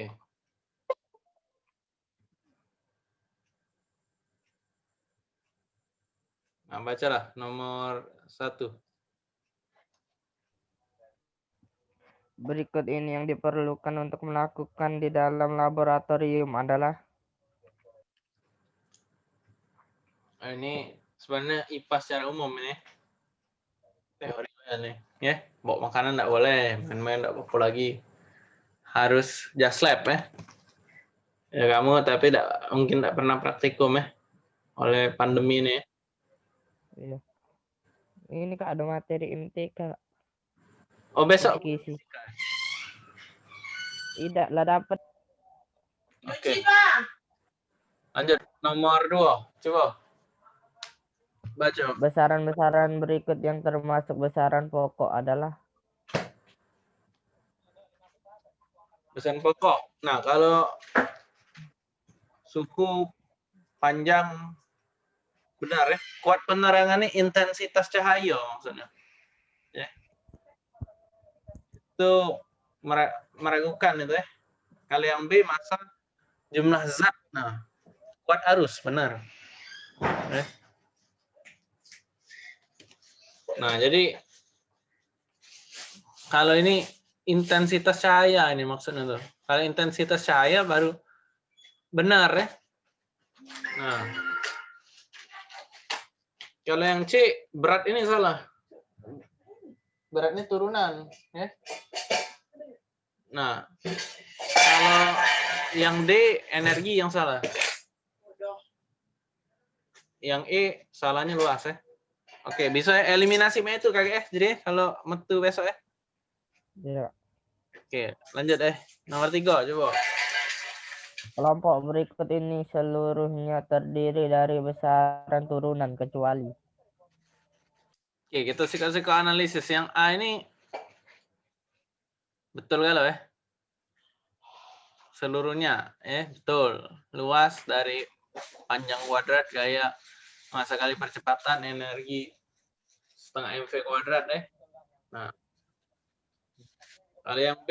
Oke. Nah, bacalah nomor satu. Berikut ini yang diperlukan untuk melakukan di dalam laboratorium adalah Nah, ini sebenarnya IPA secara umum ini. Teori nih, ya. Bawa makanan enggak boleh, main-main enggak apa lagi. Harus just lab ya. Ya kamu tapi enggak, mungkin enggak pernah praktikum ya oleh pandemi ini. Ya. Iya. Ini kak ada materi MTK. Oh besok. Tidak lah dapat. Oke. Lanjut nomor dua, coba. Baca. Besaran-besaran berikut yang termasuk besaran pokok adalah besaran pokok. Nah, kalau suhu panjang benar ya, kuat penerangan ini intensitas cahaya maksudnya. Ya. Itu meragukan itu ya. Kali yang B masa jumlah zat. Nah, kuat arus benar. Ya. Nah, jadi kalau ini intensitas cahaya ini maksudnya tuh. Kalau intensitas cahaya baru benar ya. Nah. Kalau yang C berat ini salah. Berat ini turunan ya. Nah, kalau yang D energi yang salah. Yang E salahnya luas ya. Oke, bisa eliminasi itu eh. Jadi kalau metu besok ya. Iya. Oke, lanjut eh. Nomor tiga coba. Kelompok berikut ini seluruhnya terdiri dari besaran turunan kecuali. Oke, kita suka-suka analisis. Yang A ini betul kalau ya? Seluruhnya, ya betul. Luas dari panjang kuadrat gaya masa kali percepatan energi setengah mv kuadrat deh. Nah, kali yang B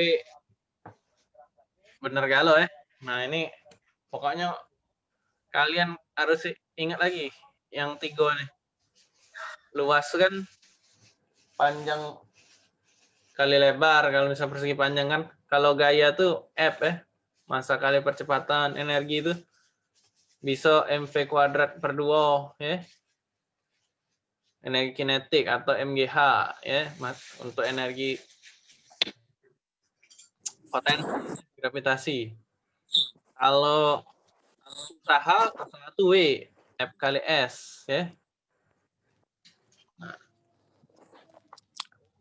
bener galau ya. Nah ini pokoknya kalian harus ingat lagi yang tiga nih. Luas kan panjang kali lebar kalau misalnya persegi panjang kan. Kalau gaya tuh F ya. Masa kali percepatan energi itu bisa mv kuadrat per 2 ya energi kinetik atau mgh ya mas untuk energi potensi gravitasi. Kalau usaha satu w f kali s ya.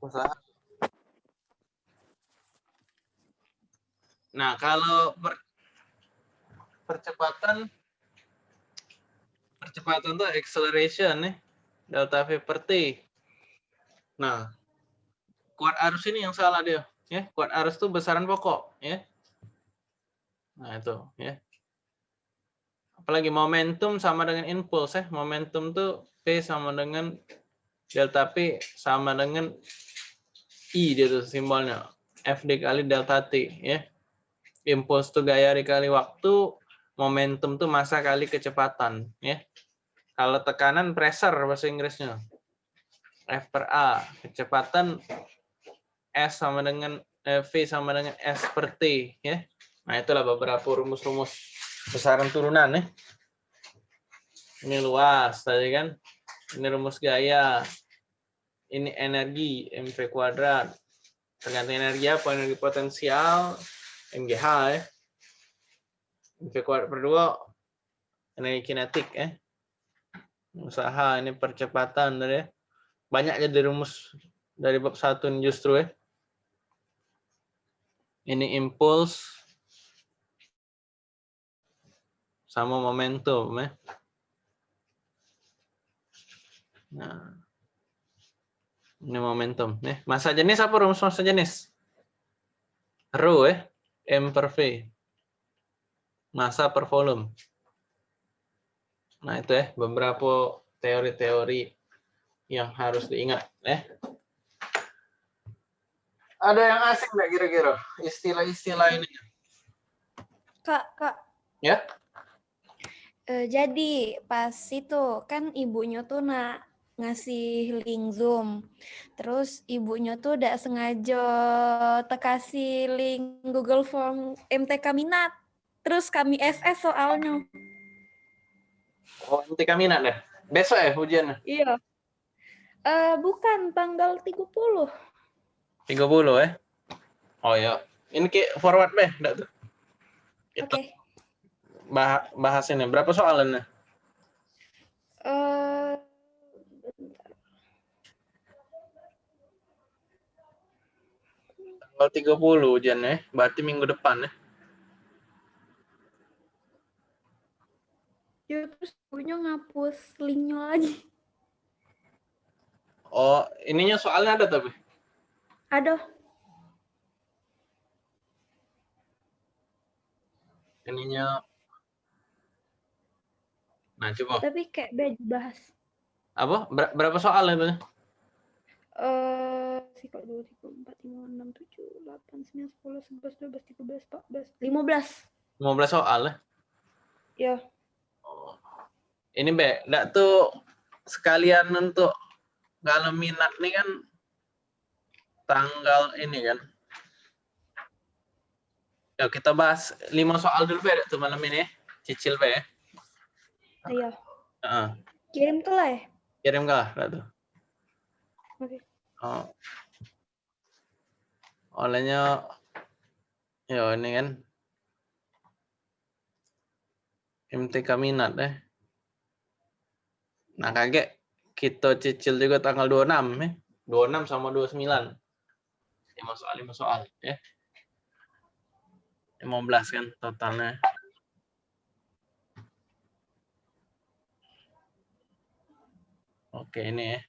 Usaha. Nah kalau per, percepatan percepatan tuh acceleration nih. Delta v per t. Nah kuat arus ini yang salah dia ya kuat arus tuh besaran pokok ya nah itu ya apalagi momentum sama dengan impuls ya momentum tuh p sama dengan delta p sama dengan i dia tuh simbolnya f dikali delta t ya impuls tuh gaya dikali waktu momentum tuh masa kali kecepatan ya kalau tekanan pressure bahasa Inggrisnya. F per A. Kecepatan S sama dengan eh, V sama dengan S per T. Ya. Nah itulah beberapa rumus-rumus besaran turunan. Ya. Ini luas tadi kan. Ini rumus gaya. Ini energi mv kuadrat. Tergantung energi apa? Energi potensial MGH ya. mv kuadrat per 2 energi kinetik ya usaha ini percepatan dari banyak jadi rumus dari bab satu justru ya ini impuls sama momentum ya. Nah. Ini momentum ya. Masa jenis apa rumus masa jenis? Rho ya. M per v. Masa per volume. Nah, itu ya beberapa teori-teori yang harus diingat ya. Ada yang asing nggak kira-kira istilah-istilah ini? Kak, Kak. Ya? Eh, jadi pas itu kan ibunya tuh nak ngasih link Zoom. Terus ibunya tuh udah sengaja tekasih link Google Form MTK minat. Terus kami SS soalnya. Oh, MTK minat deh. Besok ya ujiannya? Iya. Eh bukan tanggal 30. 30 ya? Oh ya. Ini kayak forward deh, enggak tuh? Oke. Kita bah bahas ini. Berapa soalannya? Eh Tanggal 30 ujiannya, berarti minggu depan ya. ya terus ibunya ngapus linknya lagi. Oh, ininya soalnya ada tapi. Aduh, Ininya Nah, coba. tapi kayak beda bahas. Apa? Ber- berapa soal itu? Eh, sikap dua, tiga, empat, lima, enam, tujuh, delapan, sembilan, sepuluh, sebelas, dua belas, tiga belas, empat belas, lima belas. 15 soal ya. Ya, Oh. Ini Be, enggak tuh sekalian untuk kalau minat nih kan tanggal ini kan. Ya kita bahas 5 soal dulu Be tuh malam ini. ya. Cicil Be. iya. Heeh. Kirim tuh lah ya. Kirim kah enggak tuh? Oke. Oh. Olehnya ya ini kan MTK minat deh. Nah, kaget kita cicil juga tanggal 26 ya. 26 sama 29. 5 soal 5 soal ya. 15 kan totalnya. Oke, ini ya.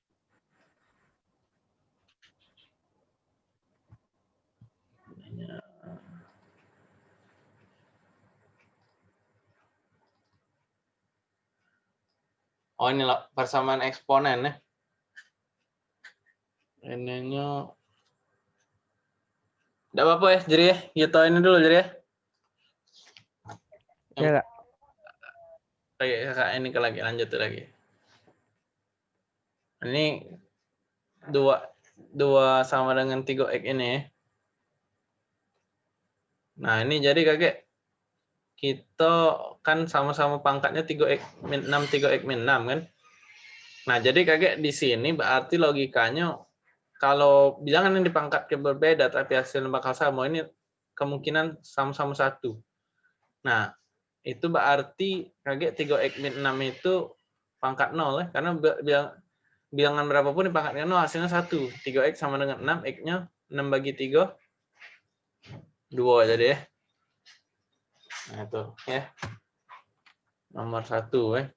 Oh ini lah persamaan eksponen ya. Ininya. Tidak apa-apa ya, jadi ya. Kita ini dulu jadi ya. Ya, Kak. Oke, kakak ini ke lagi lanjut lagi. Ini dua dua sama dengan 3x ini ya. Nah, ini jadi kakek kita kan sama-sama pangkatnya 3x min 6 3x min 6 kan. Nah, jadi kakek di sini berarti logikanya kalau bilangan yang dipangkatkan berbeda tapi hasilnya bakal sama ini kemungkinan sama-sama satu. Nah, itu berarti kakek 3x min 6 itu pangkat 0 ya karena bi- bilang bilangan berapapun di pangkatnya 0 hasilnya 1. 3x sama dengan 6, x-nya 6 bagi 3 2 jadi ya. Nah, itu ya. Nomor satu ya.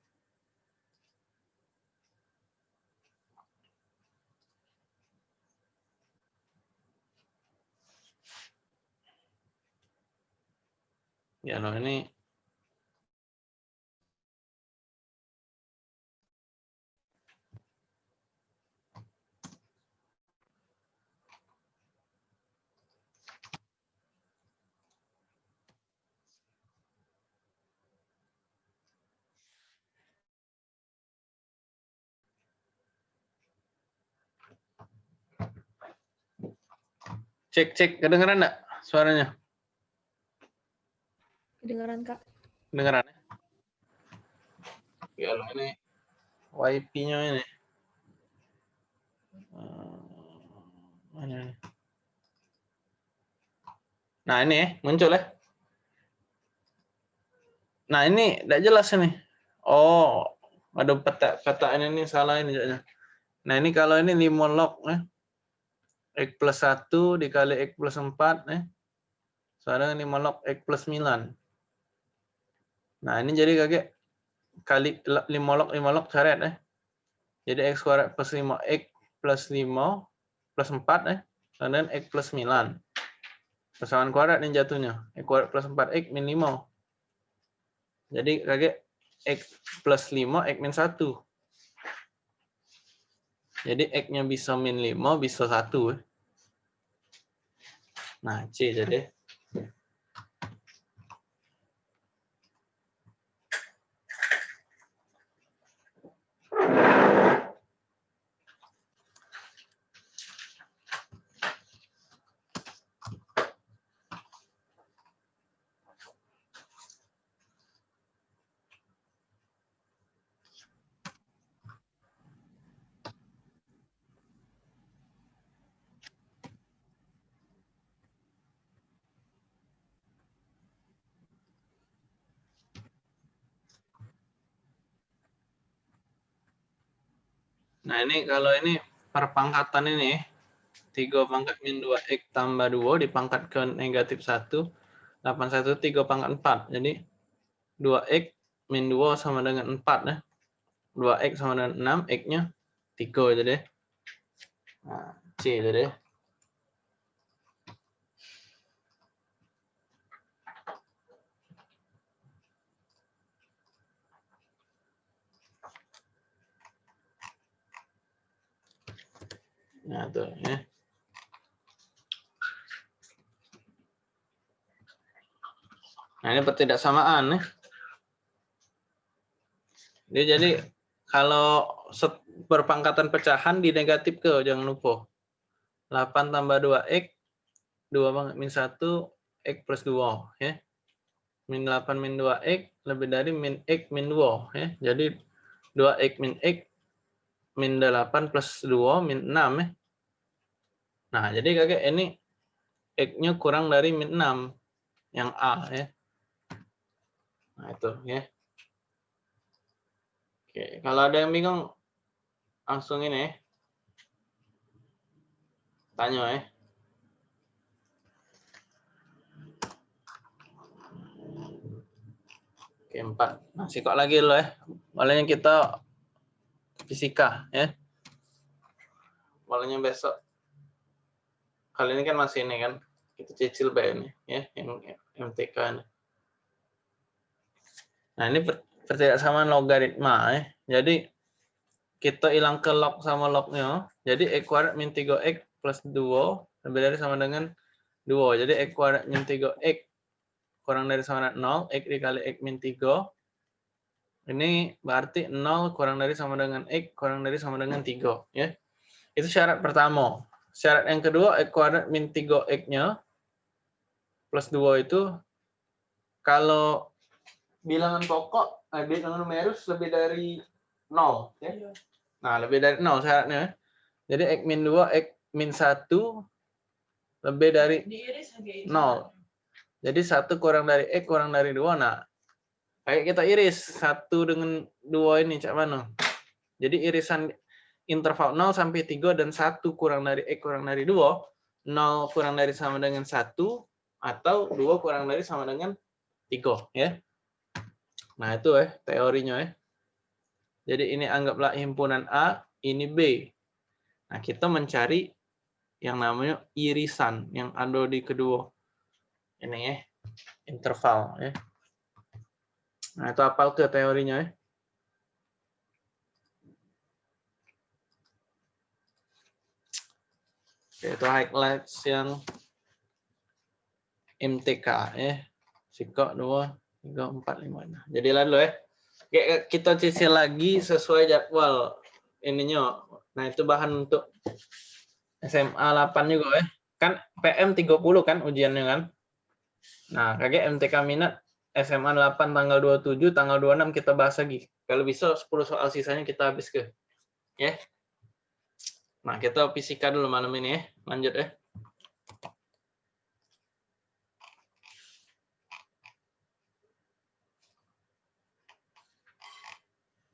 Ya, loh ini cek cek kedengeran enggak suaranya? Kedengaran Kak. Kedengeran ya? Ya loh ini wifi-nya ini. Eh, Mana ini? Nah ini ya, muncul ya. Nah ini tidak jelas ini. Oh, ada peta peta ini nih salah ini. jadinya. Nah ini kalau ini 5 log ya. X plus 1 dikali X plus 4 ya. Sekarang 5 log X plus 9. Nah, ini jadi kakek kali 5 log 5 log coret ya. Jadi X kuadrat plus 5X plus 5 plus 4 ya. Dan X plus 9. Persamaan kuadrat ini jatuhnya. X kuadrat plus 4X min 5. Jadi kakek X plus 5 X min 1. Jadi X-nya bisa min 5, bisa 1. ya. Nah, C jadi. Nah, ini kalau ini perpangkatan ini 3 pangkat min 2x tambah 2 dipangkat ke negatif 1 81 3 pangkat 4. Jadi 2x min 2 sama dengan 4 ya. 2x sama dengan 6, x-nya 3 jadi. Nah, C jadi. Nah, tuh ya. Nah, ini pertidaksamaan ya. Dia jadi kalau berpangkatan pecahan di negatif ke jangan lupa. 8 tambah 2x 2 banget min 1 x plus 2 ya. Min 8 min 2x lebih dari min x min 2 ya. Jadi 2x min x min 8 plus 2 min 6 ya. Nah, jadi kakek ini x-nya kurang dari min 6 yang A ya. Nah, itu ya. Oke, kalau ada yang bingung langsung ini ya. Tanya ya. Oke, empat. Masih kok lagi lo ya. Malahnya kita fisika ya. Malahnya besok. Kali ini kan masih ini kan. Kita cicil ini ya, yang MTK ini. Nah, ini per- pertidaksamaan logaritma ya. Jadi kita hilang ke log sama lognya. Jadi x kuadrat min 3x plus 2 lebih dari sama dengan 2. Jadi x kuadrat min 3x kurang dari sama dengan 0. x dikali x min 3. Ini berarti 0 kurang dari sama dengan x kurang dari sama dengan 3. Ya. Itu syarat pertama. Syarat yang kedua, x kuadrat min 3x-nya plus 2 itu kalau bilangan pokok, eh, bilangan numerus lebih dari 0. Ya. Nah, lebih dari 0 syaratnya. Jadi X min 2, X min 1 lebih dari Diiris aja itu. 0. Jadi 1 kurang dari X kurang dari 2. Nah, kayak kita iris 1 dengan 2 ini, cak mana? Jadi irisan interval 0 sampai 3 dan 1 kurang dari X kurang dari 2, 0 kurang dari sama dengan 1, atau 2 kurang dari sama dengan 3. Ya. Nah, itu ya teorinya ya. Jadi ini anggaplah himpunan A, ini B. Nah, kita mencari yang namanya irisan yang ada di kedua ini ya, interval ya. Nah, itu apal ke teorinya ya. Oke, itu highlights yang MTK ya. Sikok 2, 3, 4, 5. Nah, jadi lalu. Oke, kita cicil lagi sesuai jadwal ininya. Nah, itu bahan untuk SMA 8 juga ya. Kan PM 30 kan ujiannya kan. Nah, kakek MTK minat SMA 8 tanggal 27, tanggal 26 kita bahas lagi. Kalau bisa 10 soal sisanya kita habis ke. Ya. Nah, kita fisika dulu malam ini ya. Lanjut ya.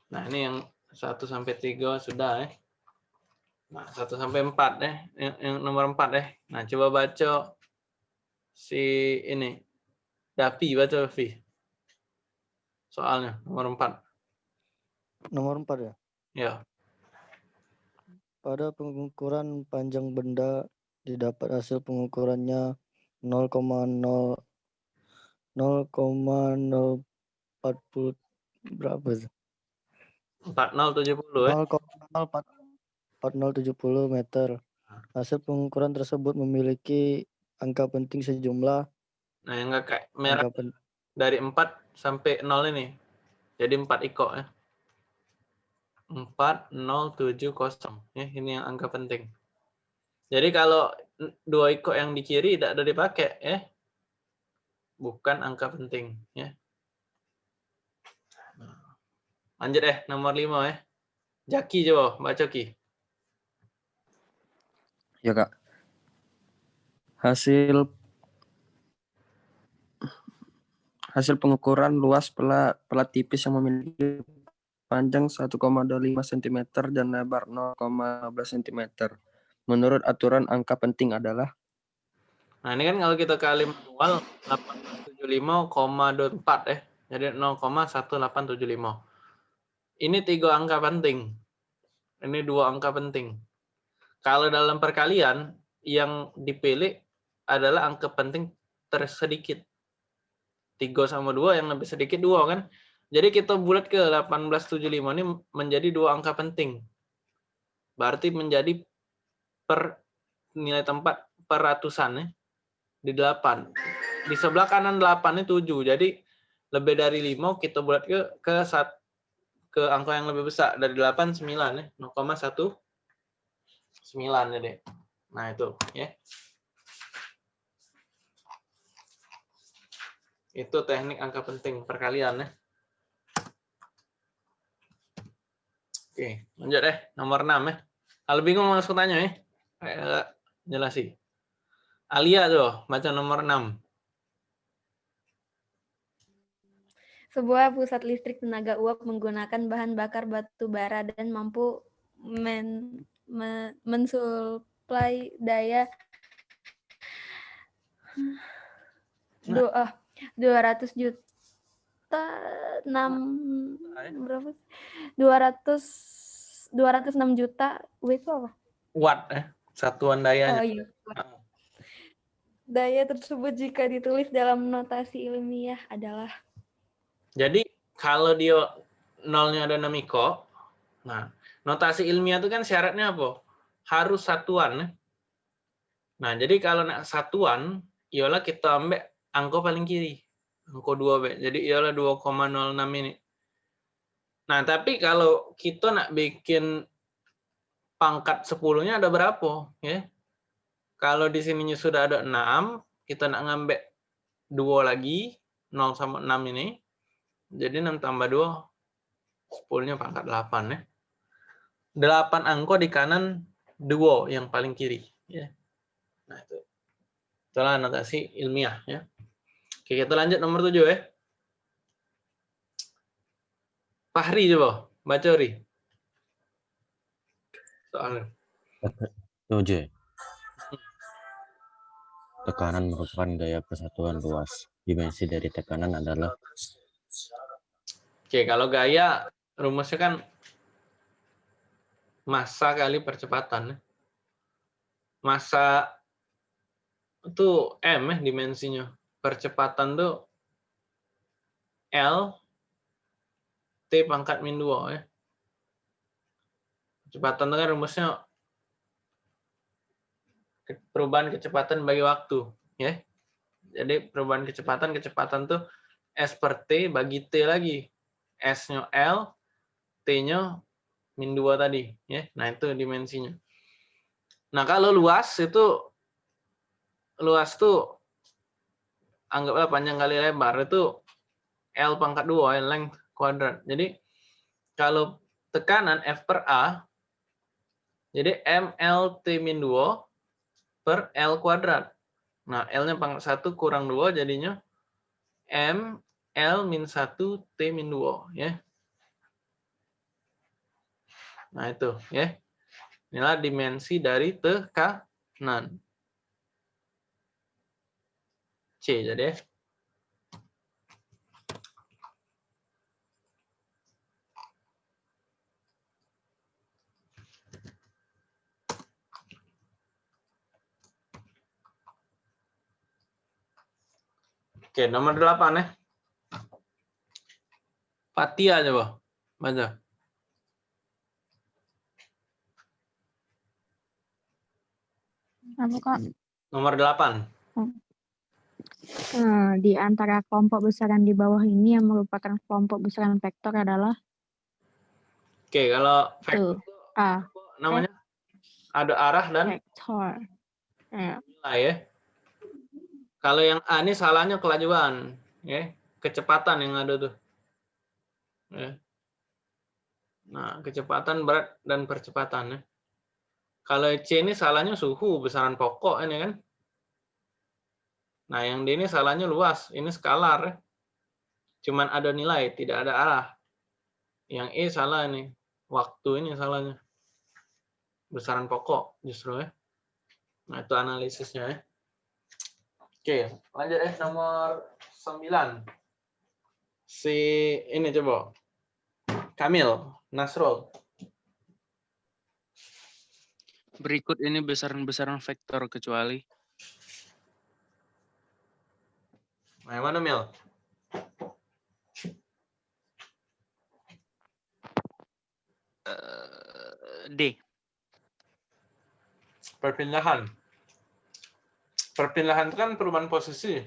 Nah, ini yang 1 sampai 3 sudah ya. Nah, 1 sampai 4 ya. Yang, yang nomor 4 ya. Nah, coba baca si ini. Dapi baca Vi. Soalnya nomor 4. Nomor 4 ya. Ya. Pada pengukuran panjang benda didapat hasil pengukurannya 0,0 0,040 berapa tuh? 4070 ya. 0,04070 meter. Hasil pengukuran tersebut memiliki angka penting sejumlah Nah, yang enggak kayak merah dari 4 sampai 0 ini. Jadi 4 iko ya. 4070 ya, ini yang angka penting. Jadi kalau dua iko yang di kiri tidak ada dipakai ya. Bukan angka penting ya. Lanjut eh nomor 5 ya. Jaki coba baca Ki. Ya kak. Hasil hasil pengukuran luas pelat pelat tipis yang memiliki panjang 1,25 cm dan lebar 0,15 cm. Menurut aturan angka penting adalah Nah, ini kan kalau kita kali manual 875,24 eh. Jadi 0,1875. Ini tiga angka penting. Ini dua angka penting. Kalau dalam perkalian yang dipilih adalah angka penting tersedikit. 3 sama 2 yang lebih sedikit 2 kan. Jadi kita bulat ke 1875 ini menjadi dua angka penting. Berarti menjadi per nilai tempat per ratusan ya. Di 8. Di sebelah kanan 8 ini 7. Jadi lebih dari 5 kita bulat ke ke sat, ke angka yang lebih besar dari 8 9 ya. 0,1 9 ya deh. Nah, itu ya. Itu teknik angka penting perkalian ya. Oke, lanjut deh. Nomor 6 ya. Kalau bingung langsung tanya ya. Kayak jelasi. Alia tuh, baca nomor 6. Sebuah pusat listrik tenaga uap menggunakan bahan bakar batu bara dan mampu men, me, mensuplai daya du, ah, 200 juta 6 berapa? 200 206 juta W itu apa? Watt ya, satuan dayanya. Oh iya. Daya tersebut jika ditulis dalam notasi ilmiah adalah Jadi kalau dia nolnya ada namiko, nah notasi ilmiah itu kan syaratnya apa? Harus satuan. ya. Nah jadi kalau nak satuan, ialah kita ambil angka paling kiri, angka 2 B. Jadi ialah 2,06 ini. Nah tapi kalau kita nak bikin pangkat 10-nya ada berapa? Ya. Kalau di sininya sudah ada 6, kita nak ngambil 2 lagi, 0 sama 6 ini. Jadi 6 tambah 2, 10-nya pangkat 8 ya. 8 angka di kanan 2 yang paling kiri. Ya. Nah itu. Itulah notasi ilmiah. ya. Oke, kita lanjut nomor 7 ya. Fahri coba, baca Ri. Soalnya. Tujuh. Tekanan merupakan gaya persatuan luas. Dimensi dari tekanan adalah Oke, kalau gaya rumusnya kan massa kali percepatan. ya. Massa itu M ya dimensinya. Percepatan tuh L T pangkat min 2 ya. Kecepatan kan rumusnya perubahan kecepatan bagi waktu ya. Jadi perubahan kecepatan kecepatan tuh S per T bagi T lagi. S-nya L, T-nya min 2 tadi. ya. Nah, itu dimensinya. Nah, kalau luas itu, luas tuh, anggaplah panjang kali lebar, itu L pangkat 2, ya, length kuadrat. Jadi, kalau tekanan F per A, jadi MLT min 2 per L kuadrat. Nah, L-nya pangkat 1 kurang 2, jadinya M L min 1 T min 2 ya. Nah itu ya. Inilah dimensi dari tekanan. C jadi ya. Oke, nomor 8 ya. Fatia coba. Baca. Apa kak? Nomor 8. Eh, di antara kelompok besaran di bawah ini yang merupakan kelompok besaran vektor adalah Oke, kalau vektor tuh A apa namanya? Ada arah dan vektor. Ya, nilai ya. Kalau yang A ini salahnya kelajuan, ya. Kecepatan yang ada tuh. Ya. Nah, kecepatan berat dan percepatan ya. Kalau C ini salahnya suhu, besaran pokok ini kan. Nah, yang D ini salahnya luas, ini skalar. ya. Cuman ada nilai, tidak ada arah. Yang E salah nih. Waktu ini salahnya. Besaran pokok justru ya. Nah, itu analisisnya ya. Oke, lanjut eh nomor 9. Si ini coba. Kamil, Nasrul. Berikut ini besaran-besaran vektor kecuali Nah, mana Mil? eh, D. Perpindahan. Perpindahan itu kan perubahan posisi.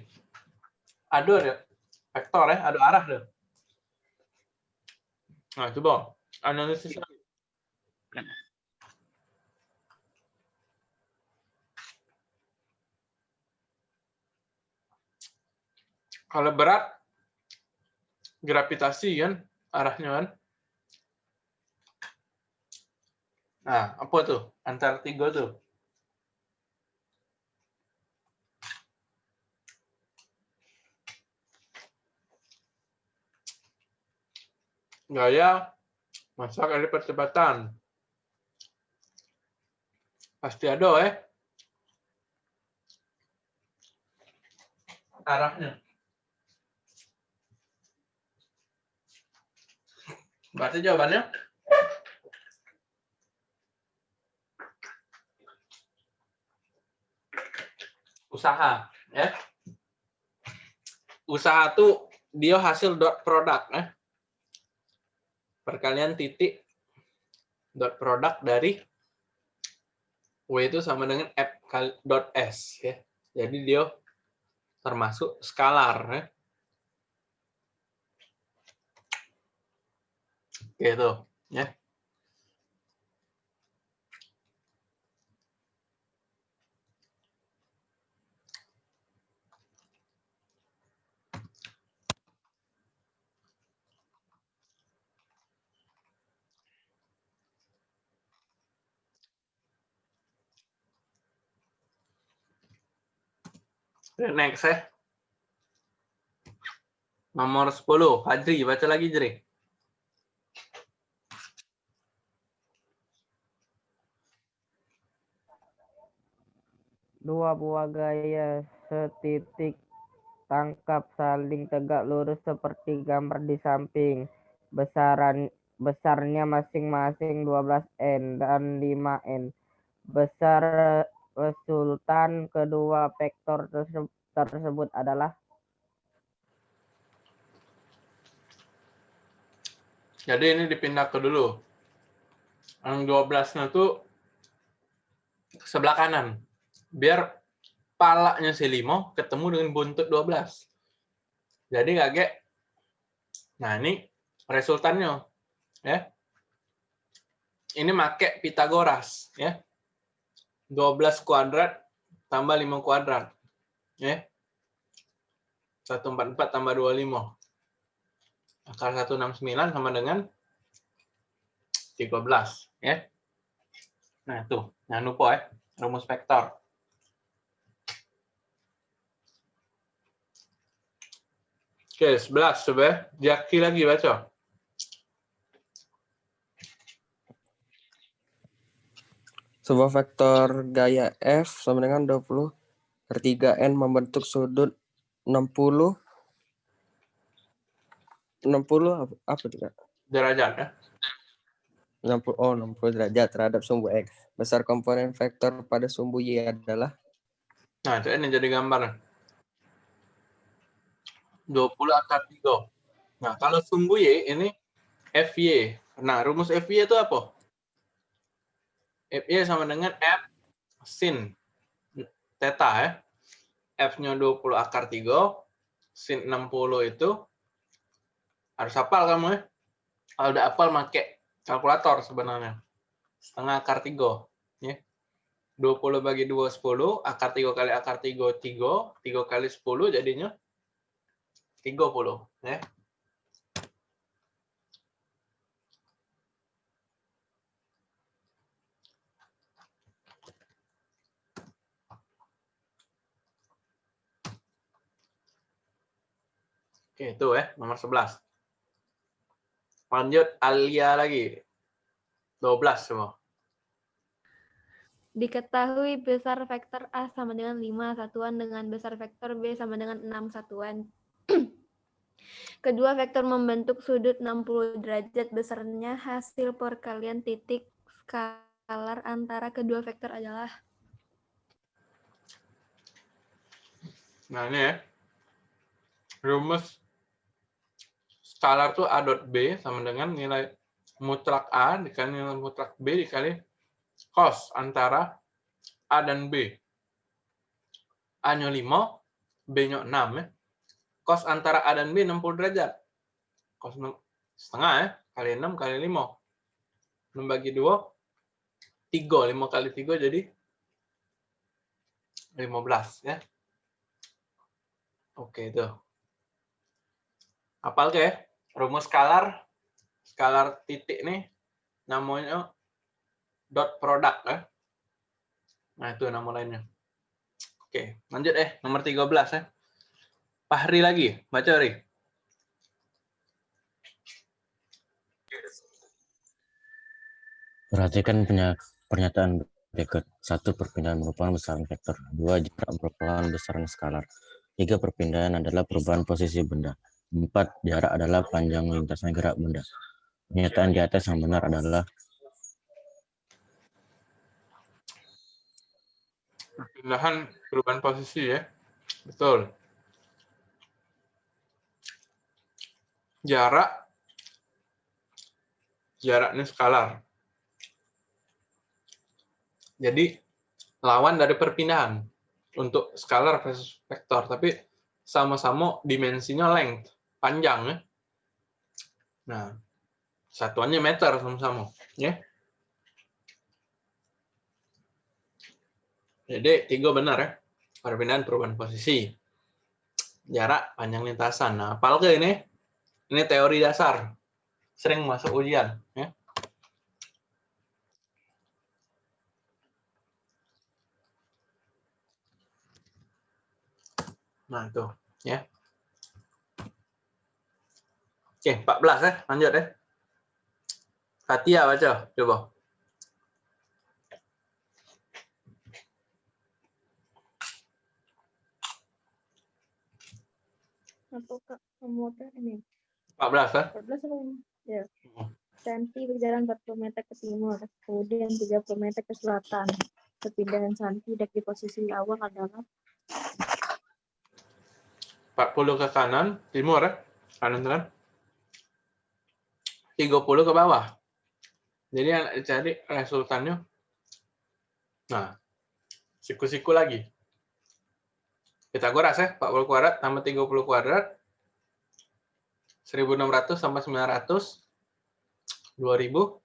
Ada ada vektor ya, ada arah deh. Nah, coba analisis kalau berat gravitasi kan arahnya kan. Nah, apa tuh? Antara tiga tuh. Gaya masa kali percepatan. Pasti ada eh. Arahnya. Berarti jawabannya usaha, ya. Usaha tuh dia hasil dot produk, ya. Perkalian titik dot produk dari W itu sama dengan F dot S, ya. Jadi dia termasuk skalar, ya. Gitu, ya. Next ya. Nomor 10, Fadri, baca lagi Jri. Dua buah gaya setitik tangkap saling tegak lurus seperti gambar di samping. Besaran besarnya masing-masing 12n dan 5n. Besar resultan kedua vektor terse- tersebut adalah Jadi ini dipindah ke dulu. Yang 12-nya tuh sebelah kanan. Biar palanya si Limo ketemu dengan buntut 12. Jadi kaget. Nah, ini resultannya. Ya. Ini make Pitagoras, ya. 12 kuadrat tambah 5 kuadrat. Ya. 144 tambah 25 akar 169 sama dengan 13 ya. Nah, itu. Jangan lupa ya, rumus vektor. Oke, 11 coba ya. Jaki lagi baca. Sebuah vektor gaya F sama dengan 20 per 3N membentuk sudut 60 60 apa, apa itu Kak? Derajat ya. 60 oh 60 derajat terhadap sumbu X. Besar komponen vektor pada sumbu Y adalah Nah, itu ini jadi gambar. 20 akar 3. Nah, kalau sumbu Y ini FY. Nah, rumus FY itu apa? FY sama dengan F sin theta ya. F-nya 20 akar 3, sin 60 itu harus hafal kamu ya. Kalau udah hafal pakai kalkulator sebenarnya. Setengah akar 3 ya. 20 bagi 2 10, akar 3 kali akar 3 3, 3 kali 10 jadinya 30 ya. Itu ya nomor 11. Lanjut Alia lagi. 12 semua. Diketahui besar vektor A sama dengan 5 satuan dengan besar vektor B sama dengan 6 satuan. Kedua vektor membentuk sudut 60 derajat besarnya hasil perkalian titik skalar antara kedua vektor adalah Nah ini ya. Rumus skalar tuh A dot B sama dengan nilai mutlak A dikali nilai mutlak B dikali cos antara A dan B. A-nya 5, B-nya 6 ya. Cos antara A dan B 60 derajat. Cos enam- setengah ya, kali 6 kali 5. 6 bagi 2, 3. 5 kali 3 jadi 15 ya. Oke itu. Apal ke? Rumus skalar, skalar titik nih namanya dot product ya. Nah itu nama lainnya. Oke, lanjut eh nomor 13 ya. Fahri lagi, baca Ri. Perhatikan pernyataan berikut. Satu, perpindahan merupakan besaran vektor. Dua, jarak merupakan besaran skalar. Tiga, perpindahan adalah perubahan posisi benda. Empat, jarak adalah panjang lintasan gerak benda. Pernyataan di atas yang benar adalah Perpindahan perubahan posisi ya. Betul. Jarak jarak ini skalar. Jadi lawan dari perpindahan untuk skalar versus vektor, tapi sama-sama dimensinya length, panjang ya. Nah, satuannya meter sama-sama, ya. Jadi tiga benar ya. Perpindahan perubahan posisi. Jarak panjang lintasan. Nah, apal ini? Ini teori dasar. Sering masuk ujian. Ya. Nah, itu. Ya. Oke, 14 ya. Lanjut ya. Katia baca. Coba. Atau kak kamu apa ini? 14 ya. 14 apa ini? Ya. Hmm. Santi berjalan 40 meter ke timur, kemudian 30 meter ke selatan. Perpindahan Santi dari posisi awal adalah 40 ke kanan, timur ya. Kanan kan. 30 ke bawah. Jadi yang cari resultannya. Nah, siku-siku lagi. Pitagoras ya, 40 kuadrat tambah 30 kuadrat. 1600 sampai 900. 2500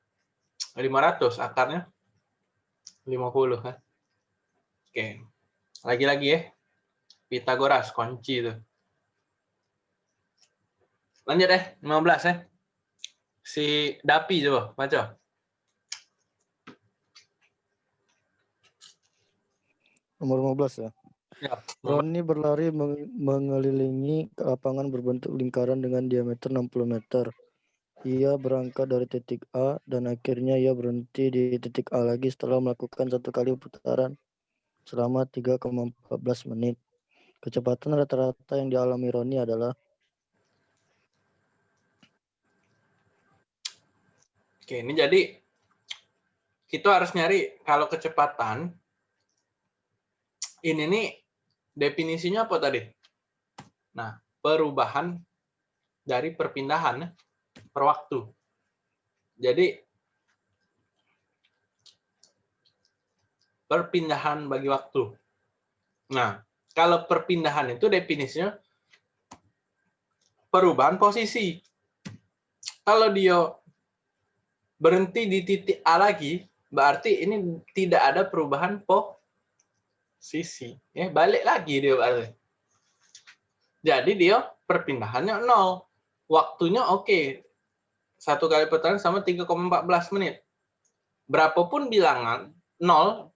akarnya 50 kan. Oke. Lagi-lagi ya. Pitagoras kunci itu. Lanjut deh, 15 ya. Si Dapi coba, baca. Nomor 15 ya. Ya. Roni berlari meng- mengelilingi lapangan berbentuk lingkaran dengan diameter 60 meter. Ia berangkat dari titik A dan akhirnya ia berhenti di titik A lagi setelah melakukan satu kali putaran selama 3,14 menit. Kecepatan rata-rata yang dialami Roni adalah Oke, ini jadi kita harus nyari kalau kecepatan ini nih definisinya apa tadi? Nah, perubahan dari perpindahan per waktu. Jadi perpindahan bagi waktu. Nah, kalau perpindahan itu definisinya perubahan posisi. Kalau dia berhenti di titik A lagi, berarti ini tidak ada perubahan posisi. Ya, balik lagi dia berarti. Jadi dia perpindahannya nol. Waktunya oke. Satu kali putaran sama 3,14 menit. Berapapun bilangan, nol,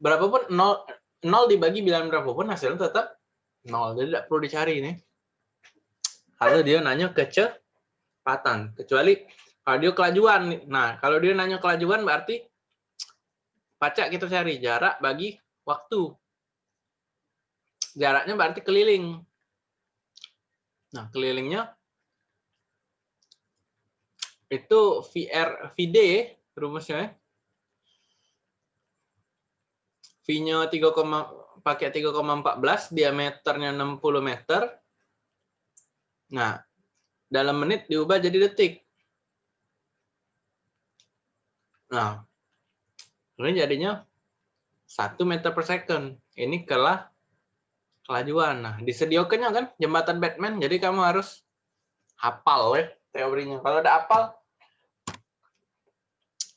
berapapun nol, nol dibagi bilangan berapapun hasilnya tetap nol. Jadi tidak perlu dicari ini. Lalu dia nanya kecepatan. Kecuali kalau dia kelajuan. Nah, kalau dia nanya kelajuan berarti pacak kita cari jarak bagi waktu. Jaraknya berarti keliling. Nah, kelilingnya itu VR VD rumusnya. ya. V-nya 3, pakai 3,14, diameternya 60 meter. Nah, dalam menit diubah jadi detik. Nah, ini jadinya 1 meter per second. Ini kelah kelajuan. Nah, disediakannya kan jembatan Batman, jadi kamu harus hafal ya teorinya. Kalau udah hafal,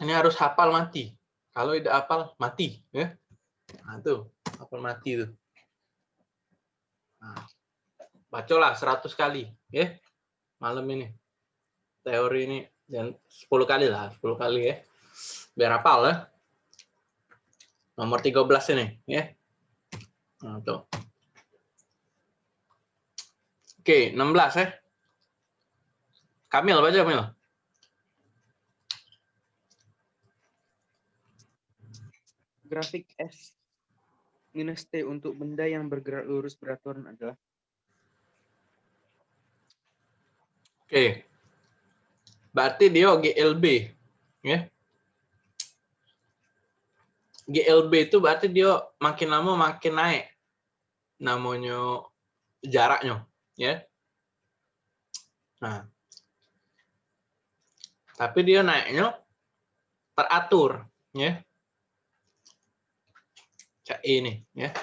ini harus hafal mati. Kalau tidak hafal, mati. ya. Nah, tuh, hafal mati tuh. Nah, bacolah 100 kali. ya Malam ini. Teori ini. Dan 10 kali lah, 10 kali ya. Biar hafal ya. Nomor 13 ini. ya Nah, tuh. Oke, 16 ya. Kamil, baca Kamil. Grafik S minus T untuk benda yang bergerak lurus beraturan adalah Oke. Berarti dia GLB. Ya. GLB itu berarti dia makin lama makin naik. Namanya jaraknya. Ya. Nah. Tapi dia naiknya teratur. Ya. Cak ini. Ya.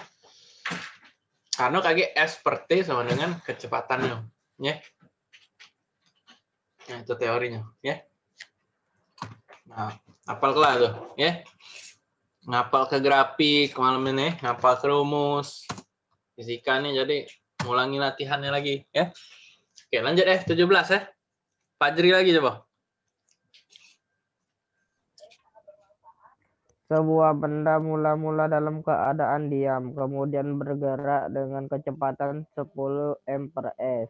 Karena kaki S per T sama dengan kecepatannya. Ya. Nah, itu teorinya, ya. Nah, hafal kelas tuh, ya. Ngapal ke grafik malam ini, ngapal ke rumus. Fisika nih, jadi ngulangi latihannya lagi, ya. Oke, lanjut eh 17 ya. Fajri lagi coba. Sebuah benda mula-mula dalam keadaan diam, kemudian bergerak dengan kecepatan 10 m per s,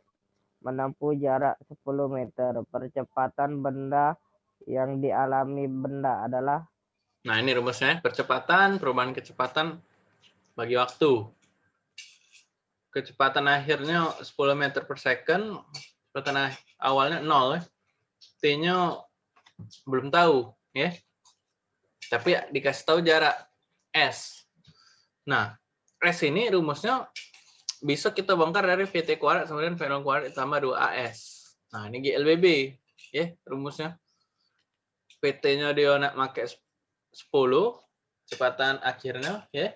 menempuh jarak 10 meter. Percepatan benda yang dialami benda adalah Nah, ini rumusnya. Percepatan, perubahan kecepatan bagi waktu. Kecepatan akhirnya 10 meter per second. Kecepatan ah- awalnya 0. ya. T-nya belum tahu. ya. Tapi dikasih tahu jarak S. Nah, S ini rumusnya bisa kita bongkar dari VT kuadrat dengan V0 kuadrat ditambah 2AS. Nah, ini GLBB. ya rumusnya. PT-nya dia nak pakai 10 kecepatan akhirnya ya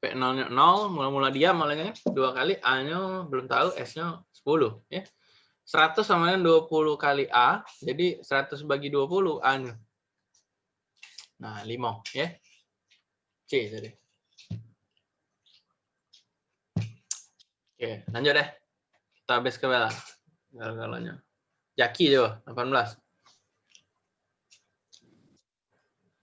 P0 nya 0 mula-mula diam malahnya dua kali A-nya belum tahu S-nya 10 ya. 100 sama dengan 20 kali A jadi 100 bagi 20 A-nya. Nah 5 ya. C jadi oke lanjut deh. Kita habis ke bela gal-galanya Jaki coba 18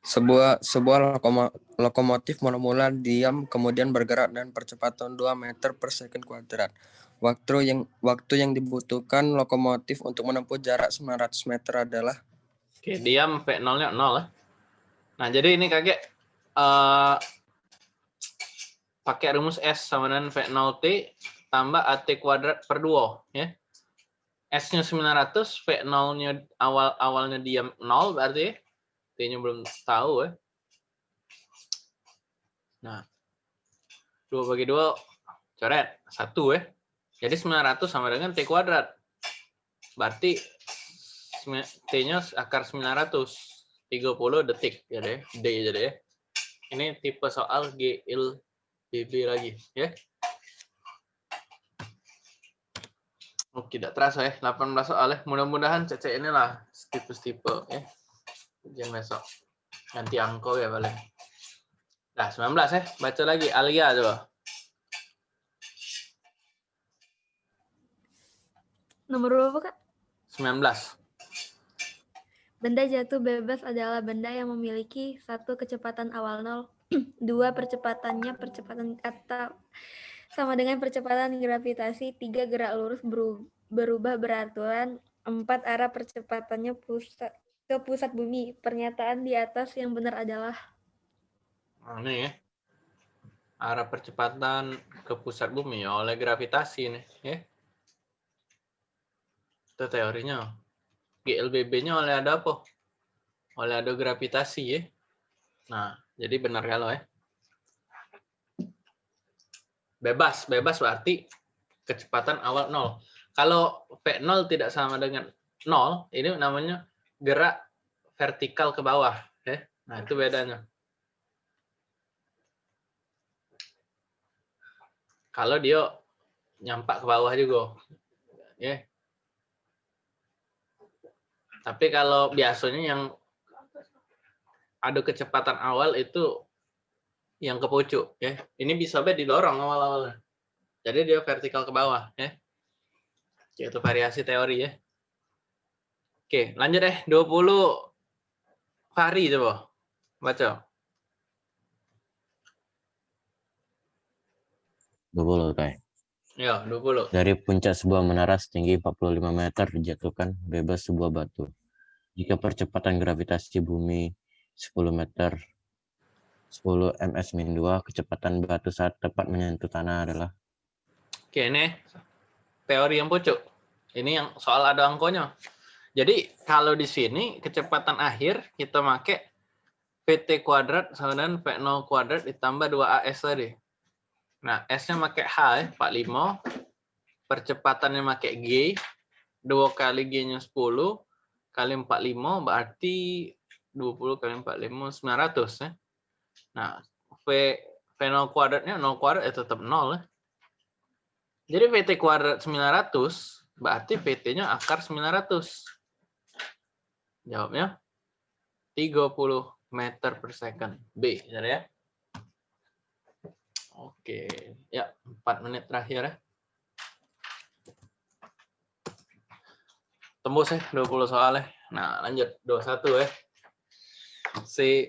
Sebuah sebuah lokoma- lokomotif mula-mula diam kemudian bergerak dengan percepatan 2 meter per second kuadrat. Waktu yang waktu yang dibutuhkan lokomotif untuk menempuh jarak 900 meter adalah Oke, diam P0-nya 0 ya. Nah, jadi ini kakek eh pakai rumus S sama dengan V0T tambah AT kuadrat per 2 ya. S-nya 900, V0-nya awal awalnya diam 0 berarti T-nya belum tahu ya. Nah, 2 bagi 2 coret 1 ya. Jadi 900 sama dengan T kuadrat. Berarti T-nya akar 900. 30 detik ya deh. D jadi ya. Ini tipe soal GLBB lagi ya. Oh, tidak terasa ya. 18 soal ya. Mudah-mudahan CC inilah tipe-tipe ya. Ujian besok. Ganti angko ya paling. Nah, 19 ya. Baca lagi Alia coba. Nomor berapa, Kak? 19. Benda jatuh bebas adalah benda yang memiliki satu kecepatan awal nol, dua percepatannya percepatan kata sama dengan percepatan gravitasi tiga gerak lurus beru- berubah beraturan empat arah percepatannya pusat ke pusat bumi. Pernyataan di atas yang benar adalah ini ya. Arah percepatan ke pusat bumi ya oleh gravitasi nih, ya. Itu teorinya. GLBB-nya oleh ada apa? Oleh ada gravitasi ya. Nah, jadi benar kalau ya. Bebas, bebas berarti kecepatan awal nol. Kalau V0 tidak sama dengan nol, ini namanya gerak vertikal ke bawah. Ya. Nah, itu bedanya. Kalau dia nyampak ke bawah juga. Ya. Tapi kalau biasanya yang ada kecepatan awal itu yang ke pucuk ya. Ini bisa be didorong awal-awalnya. Jadi dia vertikal ke bawah ya. Itu variasi teori ya. Oke, lanjut deh 20 Fahri coba. Baca. 20 kayak. Ya, 20. Dari puncak sebuah menara setinggi 45 meter dijatuhkan bebas sebuah batu. Jika percepatan gravitasi bumi 10 meter 10 ms min 2, kecepatan batu saat tepat menyentuh tanah adalah Oke, ini teori yang pucuk. Ini yang soal ada angkonya. Jadi kalau di sini kecepatan akhir kita pakai VT kuadrat sama dengan V0 kuadrat ditambah 2AS tadi. Nah, S-nya pakai H ya, 45. Percepatannya pakai G. 2 kali G-nya 10 kali 45 berarti 20 kali 45 900 ya. Nah, V V0 kuadratnya 0 kuadrat ya tetap 0 ya. Jadi VT kuadrat 900 berarti VT-nya akar 900. Jawabnya 30 meter per second. B, benar ya? Oke, ya 4 menit terakhir ya. Tembus ya 20 soal ya. Nah, lanjut 21 ya. Si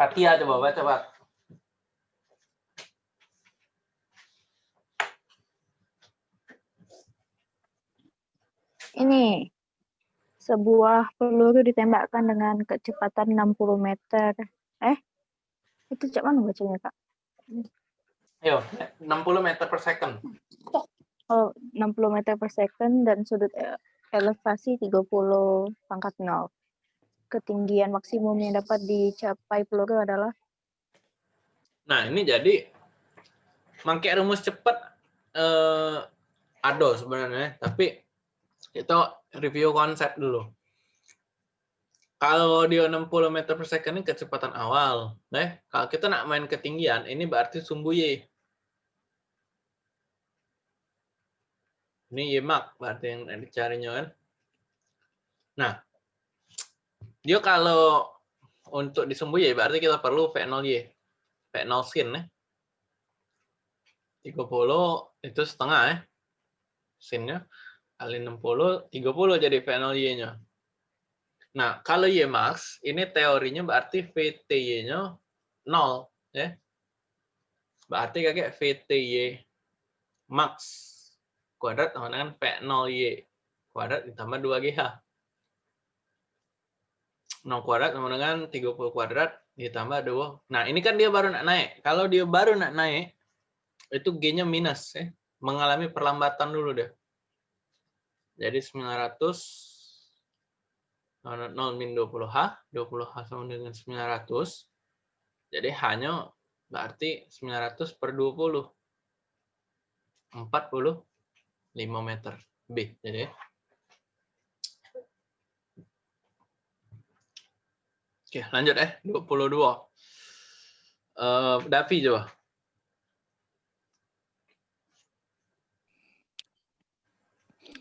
Fatia coba baca, Pak. Ini sebuah peluru ditembakkan dengan kecepatan 60 meter. Eh, itu cak mana bacanya, Kak? Ayo, 60 meter per second. Oh, 60 meter per second dan sudut e- elevasi 30 pangkat 0. Ketinggian maksimum yang dapat dicapai peluru adalah Nah, ini jadi pakai rumus cepat eh, ada sebenarnya, tapi kita review konsep dulu. Kalau dia 60 meter per second ini kecepatan awal. Nah, kalau kita nak main ketinggian, ini berarti sumbu Y. Ini Y mak, berarti yang dicarinya kan. Nah, dia kalau untuk disumbu Y, berarti kita perlu V0Y. V0 sin ya. 30 itu setengah ya. Sinnya kali 60, 30 jadi V0Y-nya. Nah, kalau Y max, ini teorinya berarti VTY-nya 0. Ya. Berarti kakek VTY max kuadrat sama dengan V0Y kuadrat ditambah 2GH. 0 kuadrat sama dengan 30 kuadrat ditambah 2. Nah, ini kan dia baru nak naik. Kalau dia baru nak naik, itu G-nya minus. ya Mengalami perlambatan dulu deh. Jadi 900 0 min 20H, 20H sama dengan 900. Jadi hanya berarti 900 per 20. 45 meter. B. Jadi Oke, lanjut eh. 22. Uh, Davi coba.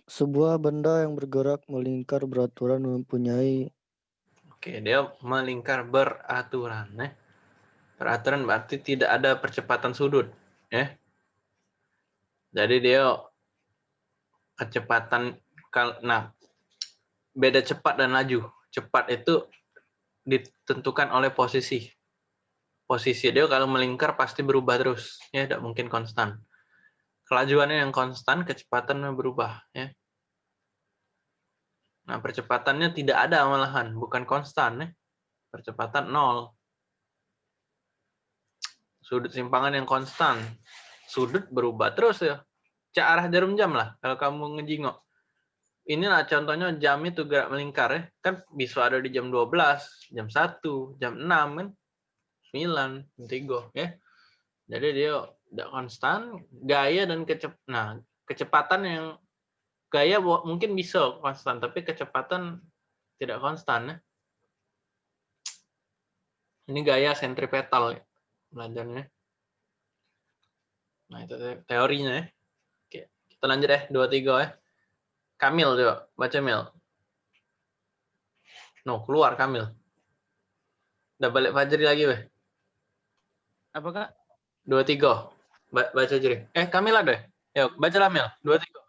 Sebuah benda yang bergerak melingkar beraturan mempunyai Oke, dia melingkar beraturan. Ya. Beraturan berarti tidak ada percepatan sudut. Ya. Jadi dia kecepatan, nah beda cepat dan laju. Cepat itu ditentukan oleh posisi. posisi dia kalau melingkar pasti berubah terus, ya tidak mungkin konstan. Kelajuannya yang konstan, kecepatannya berubah, ya. Nah, percepatannya tidak ada malahan, bukan konstan, ya. Percepatan nol. Sudut simpangan yang konstan, sudut berubah terus ya. Cak arah jarum jam lah, kalau kamu ngejingok. Inilah contohnya jam itu gerak melingkar ya. Kan bisa ada di jam 12, jam 1, jam 6 kan. 9, jam 3 ya. Jadi dia tidak konstan, gaya dan kecep nah, kecepatan yang gaya mungkin bisa konstan, tapi kecepatan tidak konstan ya. Ini gaya sentripetal ya, belajarnya. Nah, itu te- teorinya ya. Oke, kita lanjut ya, 2 3 ya. Kamil coba, baca Mil. No, keluar Kamil. Udah balik Fajri lagi, weh. Apa kak? Dua tiga. Ba- baca Jiri. Eh, Kamil ada? ya? Yuk, baca lah Mil. Dua tiga.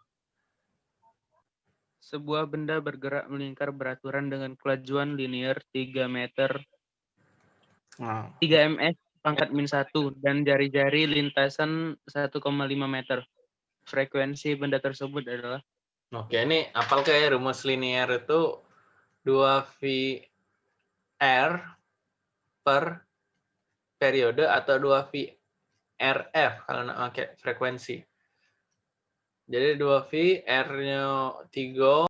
Sebuah benda bergerak melingkar beraturan dengan kelajuan linear 3 meter Nah, 3 ms pangkat min 1 dan jari-jari lintasan 1,5 meter. Frekuensi benda tersebut adalah Oke, ini apal kayak rumus linear itu 2V R per periode atau 2V RF kalau nak pakai frekuensi. Jadi 2V R-nya 3